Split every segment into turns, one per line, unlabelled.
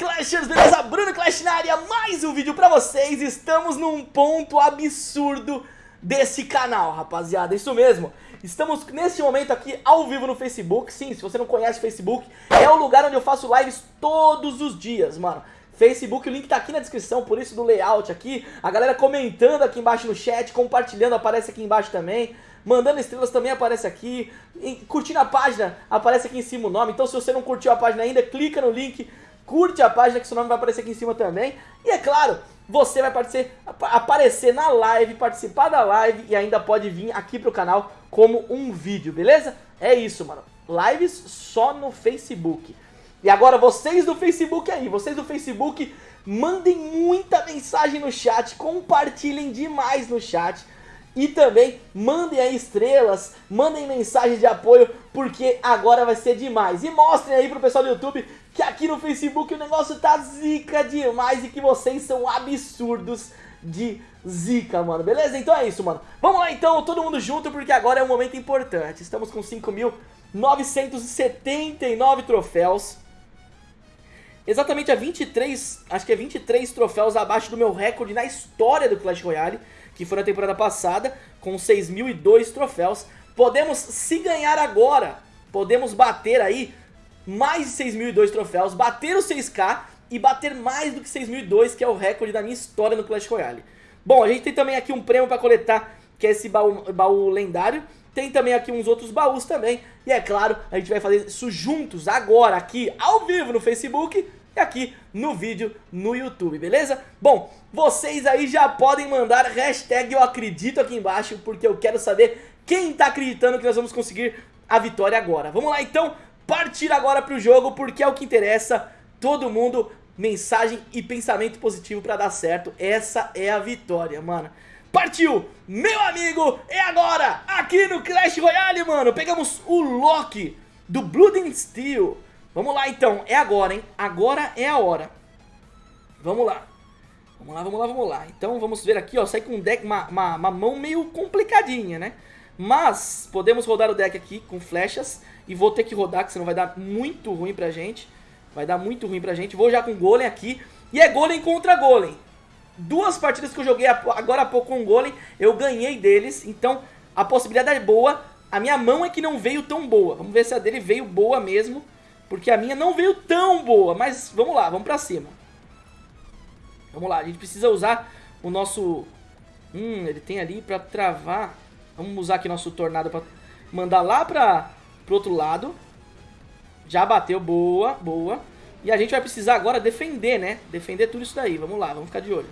Clashers, beleza? Bruno Clash na área, mais um vídeo pra vocês. Estamos num ponto absurdo desse canal, rapaziada. Isso mesmo, estamos nesse momento aqui ao vivo no Facebook. Sim, se você não conhece o Facebook, é o lugar onde eu faço lives todos os dias, mano. Facebook, o link tá aqui na descrição, por isso do layout aqui. A galera comentando aqui embaixo no chat, compartilhando, aparece aqui embaixo também. Mandando estrelas também aparece aqui. Curtindo a página, aparece aqui em cima o nome. Então se você não curtiu a página ainda, clica no link, curte a página que seu nome vai aparecer aqui em cima também. E é claro, você vai aparecer, na live, participar da live e ainda pode vir aqui pro canal como um vídeo, beleza? É isso, mano. Lives só no Facebook. E agora vocês do Facebook aí, vocês do Facebook, mandem muita mensagem no chat, compartilhem demais no chat e também mandem aí estrelas, mandem mensagens de apoio, porque agora vai ser demais. E mostrem aí pro pessoal do YouTube que aqui no Facebook o negócio tá zica demais e que vocês são absurdos de zica, mano. Beleza? Então é isso, mano. Vamos lá então, todo mundo junto, porque agora é um momento importante. Estamos com 5.979 troféus. Exatamente a 23, acho que é 23 troféus abaixo do meu recorde na história do Clash Royale que foi na temporada passada, com 6.002 troféus. Podemos, se ganhar agora, podemos bater aí mais de 6.002 troféus, bater os 6k e bater mais do que 6.002, que é o recorde da minha história no Clash Royale. Bom, a gente tem também aqui um prêmio para coletar, que é esse baú, baú lendário. Tem também aqui uns outros baús também. E é claro, a gente vai fazer isso juntos agora, aqui, ao vivo no Facebook e aqui no vídeo no YouTube, beleza? Bom, vocês aí já podem mandar hashtag eu acredito aqui embaixo, porque eu quero saber quem tá acreditando que nós vamos conseguir a vitória agora. Vamos lá então, partir agora pro jogo, porque é o que interessa, todo mundo, mensagem e pensamento positivo pra dar certo, essa é a vitória, mano. Partiu! Meu amigo, é agora! Aqui no Clash Royale, mano! Pegamos o Loki do Blood and Steel. Vamos lá então, é agora, hein? Agora é a hora. Vamos lá. Vamos lá, vamos lá, vamos lá. Então vamos ver aqui, ó, sai com um deck, uma, uma, uma mão meio complicadinha, né? Mas podemos rodar o deck aqui com flechas e vou ter que rodar, que senão vai dar muito ruim pra gente. Vai dar muito ruim pra gente. Vou já com Golem aqui. E é Golem contra Golem. Duas partidas que eu joguei agora há pouco com Golem, eu ganhei deles. Então a possibilidade é boa. A minha mão é que não veio tão boa. Vamos ver se a dele veio boa mesmo. Porque a minha não veio tão boa, mas vamos lá, vamos pra cima. Vamos lá, a gente precisa usar o nosso... Hum, ele tem ali pra travar. Vamos usar aqui nosso tornado pra mandar lá pra, pro outro lado. Já bateu, boa, boa. E a gente vai precisar agora defender, né? Defender tudo isso daí, vamos lá, vamos ficar de olho.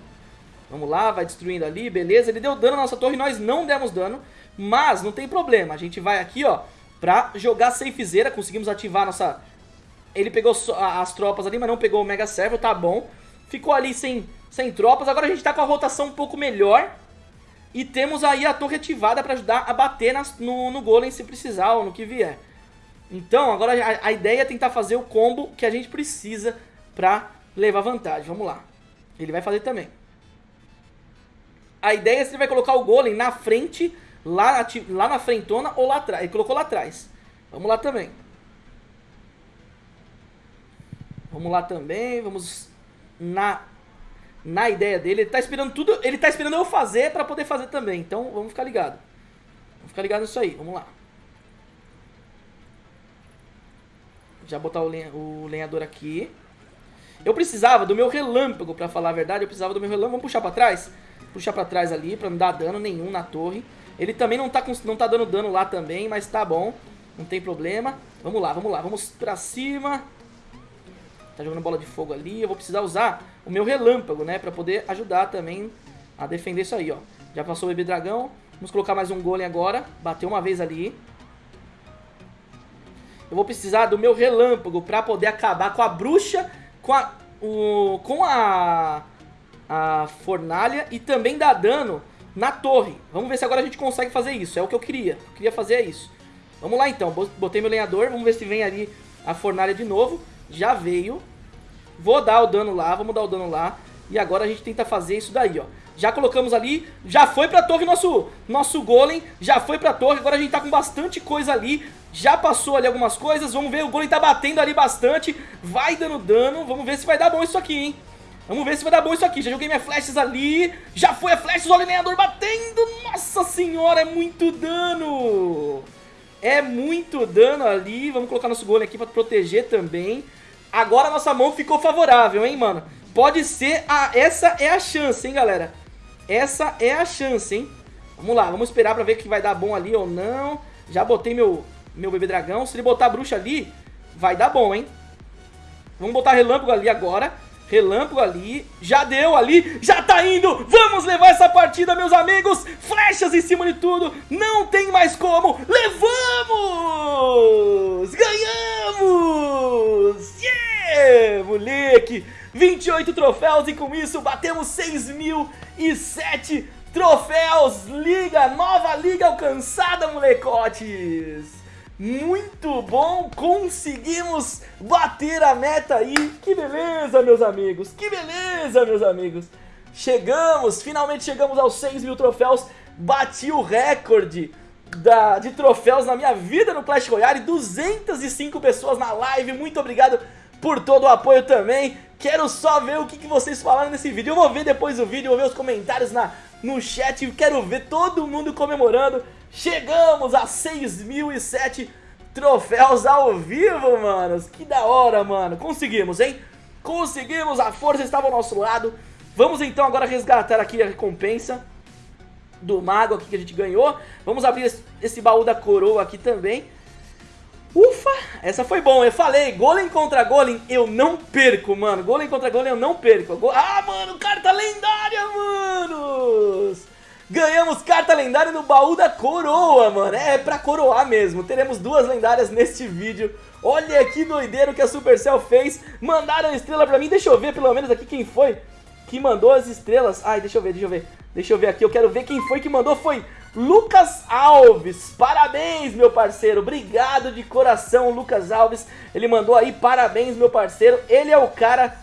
Vamos lá, vai destruindo ali, beleza. Ele deu dano na nossa torre, nós não demos dano. Mas não tem problema, a gente vai aqui, ó, pra jogar safezeira. Conseguimos ativar nossa ele pegou as tropas ali, mas não pegou o Mega Servo, tá bom. Ficou ali sem, sem tropas. Agora a gente tá com a rotação um pouco melhor. E temos aí a torre ativada pra ajudar a bater nas, no, no Golem se precisar ou no que vier. Então, agora a, a, ideia é tentar fazer o combo que a gente precisa pra levar vantagem. Vamos lá. Ele vai fazer também. A ideia é se ele vai colocar o Golem na frente, lá, lá na frentona ou lá atrás. Ele colocou lá atrás. Vamos lá também. Vamos lá também, vamos na na ideia dele. Ele tá esperando tudo, ele tá esperando eu fazer pra poder fazer também. Então, vamos ficar ligado. Vamos ficar ligado nisso aí, vamos lá. Já botar o, lenha, o lenhador aqui. Eu precisava do meu relâmpago, pra falar a verdade. Eu precisava do meu relâmpago. Vamos puxar pra trás? Puxar pra trás ali, pra não dar dano nenhum na torre. Ele também não tá, não tá dando dano lá também, mas tá bom. Não tem problema. Vamos lá, vamos lá. Vamos pra cima. Tá jogando bola de fogo ali. Eu vou precisar usar o meu relâmpago, né? Pra poder ajudar também a defender isso aí, ó. Já passou o bebê dragão. Vamos colocar mais um golem agora. Bateu uma vez ali. Eu vou precisar do meu relâmpago pra poder acabar com a bruxa, com a, o, com a, a fornalha e também dar dano na torre. Vamos ver se agora a gente consegue fazer isso. É o que eu queria. Eu queria fazer é isso. Vamos lá então. Botei meu lenhador. Vamos ver se vem ali a fornalha de novo já veio. Vou dar o dano lá, vamos dar o dano lá. E agora a gente tenta fazer isso daí, ó. Já colocamos ali, já foi pra torre nosso, nosso golem, já foi pra torre. Agora a gente tá com bastante coisa ali Já passou ali algumas coisas, vamos ver, o Golem tá batendo ali bastante, vai dando dano, vamos ver se vai dar bom isso aqui, hein. Vamos ver se vai dar bom isso aqui, já joguei minhas flechas ali, já foi a flecha, olha o lenhador batendo, nossa senhora, é muito dano. É muito dano ali, vamos colocar nosso golem aqui pra proteger também. Agora a nossa mão ficou favorável, hein, mano. Pode ser, a, essa é a chance, hein, galera. Essa é a chance, hein. Vamos lá, vamos esperar pra ver que vai dar bom ali ou não. Já botei meu, meu bebê dragão. Se ele botar a bruxa ali, vai dar bom, hein. Vamos botar relâmpago ali agora. Relâmpago ali, já deu ali, já tá indo, vamos levar essa partida, meus amigos, flechas em cima de tudo, não tem mais como, levamos, ganhamos, moleque, 28 troféus e com isso batemos 6.007 troféus, liga, nova liga alcançada, molecotes. Muito bom, conseguimos bater a meta aí. Que beleza, meus amigos, que beleza, meus amigos. Chegamos, finalmente chegamos aos 6 mil troféus. Bati o recorde da, de troféus na minha vida no Clash Royale. 205 pessoas na live, muito obrigado por todo o apoio também. Quero só ver o que, que vocês falaram nesse vídeo. Eu vou ver depois o vídeo, vou ver os comentários na, no chat. Quero ver todo mundo comemorando. Chegamos a 6.007 troféus ao vivo, manos. Que da hora, mano. Conseguimos, hein? Conseguimos, a força estava ao nosso lado. Vamos então agora resgatar aqui a recompensa do mago aqui que a gente ganhou. Vamos abrir esse, esse baú da coroa aqui também. Ufa, essa foi bom, eu falei, golem contra golem, eu não perco, mano, golem contra golem eu não perco. Ah, mano, carta lendária, manos! Ganhamos carta lendária no baú da coroa, mano. É pra coroar mesmo. Teremos duas lendárias neste vídeo. Olha que doideiro que a Supercell fez. Mandaram estrela pra mim. Deixa eu ver pelo menos aqui quem foi que mandou as estrelas. Ai, deixa eu ver, deixa eu ver. Deixa eu ver aqui. Eu quero ver quem foi que mandou. Foi Lucas Alves. Parabéns, meu parceiro. Obrigado de coração, Lucas Alves. Ele mandou aí parabéns, meu parceiro. Ele é o cara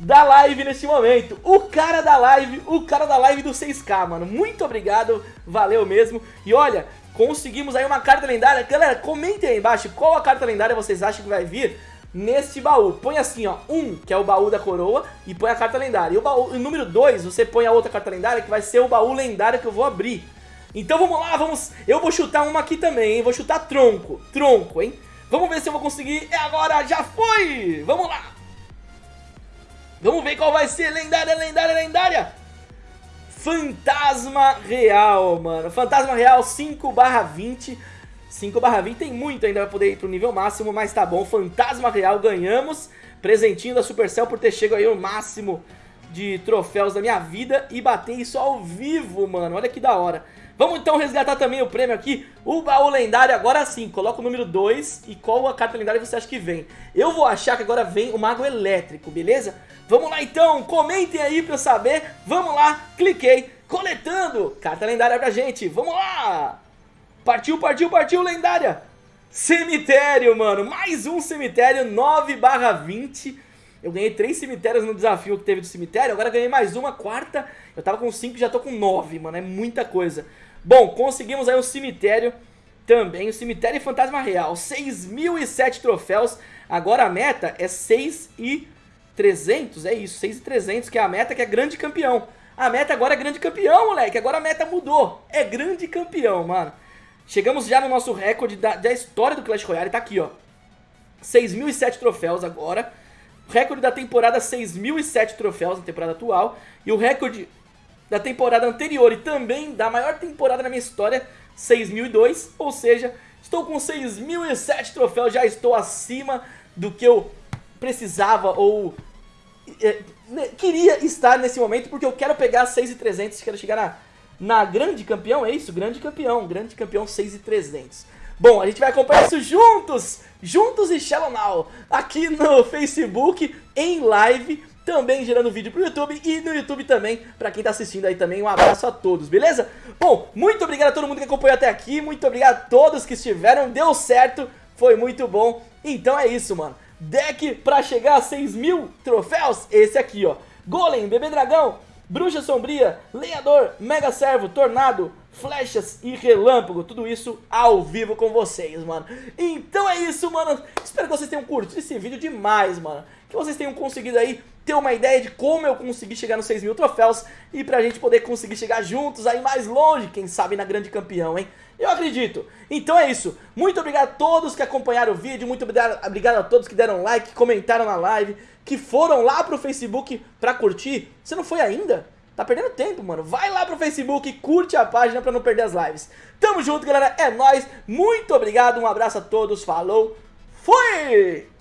da live neste momento. O cara da live, o cara da live do 6K, mano. Muito obrigado, valeu mesmo. E olha, conseguimos aí uma carta lendária. Galera, comentem aí embaixo qual a carta lendária vocês acham que vai vir neste baú. Põe assim, ó, um, que é o baú da coroa, e põe a carta lendária. E o, baú, o número 2, você põe a outra carta lendária, que vai ser o baú lendário que eu vou abrir. Então vamos lá, vamos... Eu vou chutar uma aqui também, hein? Vou chutar tronco, tronco, hein? Vamos ver se eu vou conseguir. É agora, já foi! Vamos lá! Vamos ver qual vai ser. Lendária, lendária, lendária. Fantasma Real, mano. Fantasma Real 5 barra 20. 5 barra 20 tem muito ainda pra poder ir pro nível máximo, mas tá bom. Fantasma Real, ganhamos. Presentinho da Supercell por ter chegado aí o máximo de troféus da minha vida e bater isso ao vivo, mano. Olha que da hora. Vamos então resgatar também o prêmio aqui, o baú lendário, agora sim, coloca o número 2 e qual a carta lendária você acha que vem. Eu vou achar que agora vem o mago elétrico, beleza? Vamos lá então, comentem aí pra eu saber, vamos lá, cliquei, coletando, carta lendária pra gente, vamos lá! Partiu, partiu, partiu, lendária! Cemitério, mano, mais um cemitério, 9 barra 20 eu ganhei três cemitérios no desafio que teve do cemitério, agora ganhei mais uma, quarta. Eu tava com cinco e já tô com nove, mano, é muita coisa. Bom, conseguimos aí um cemitério também, o cemitério e fantasma real. 6.007 troféus, agora a meta é 6.300, é isso, 6.300 que é a meta que é grande campeão. A meta agora é grande campeão, moleque, agora a meta mudou, é grande campeão, mano. Chegamos já no nosso recorde da, da história do Clash Royale, tá aqui, ó. 6.007 troféus agora. Recorde da temporada 6.007 troféus na temporada atual. E o recorde da temporada anterior e também da maior temporada na minha história, 6.002. Ou seja, estou com 6.007 troféus, já estou acima do que eu precisava ou é, queria estar nesse momento, porque eu quero pegar 6.300, quero chegar na, na grande campeão, é isso? Grande campeão, grande campeão 6.300. Bom, a gente vai acompanhar isso juntos, juntos e Shallow Now, aqui no Facebook, em live, também gerando vídeo pro YouTube e no YouTube também, pra quem tá assistindo aí também, um abraço a todos, beleza? Bom, muito obrigado a todo mundo que acompanhou até aqui, muito obrigado a todos que estiveram, deu certo, foi muito bom, então é isso, mano. Deck pra chegar a 6 mil troféus, esse aqui, ó. Golem, Bebê Dragão, Bruxa Sombria, Lenhador, Mega Servo, Tornado, flechas e relâmpago, tudo isso ao vivo com vocês, mano. Então é isso, mano. Espero que vocês tenham curtido esse vídeo demais, mano. Que vocês tenham conseguido aí ter uma ideia de como eu consegui chegar nos 6 mil troféus e pra gente poder conseguir chegar juntos aí mais longe, quem sabe na grande campeão, hein? Eu acredito. Então é isso. Muito obrigado a todos que acompanharam o vídeo, muito obrigado, a todos que deram like, comentaram na live, que foram lá pro Facebook pra curtir. Você não foi ainda? Tá perdendo tempo, mano. Vai lá pro Facebook, curte a página pra não perder as lives. Tamo junto, galera. É nóis. Muito obrigado. Um abraço a todos. Falou. Fui!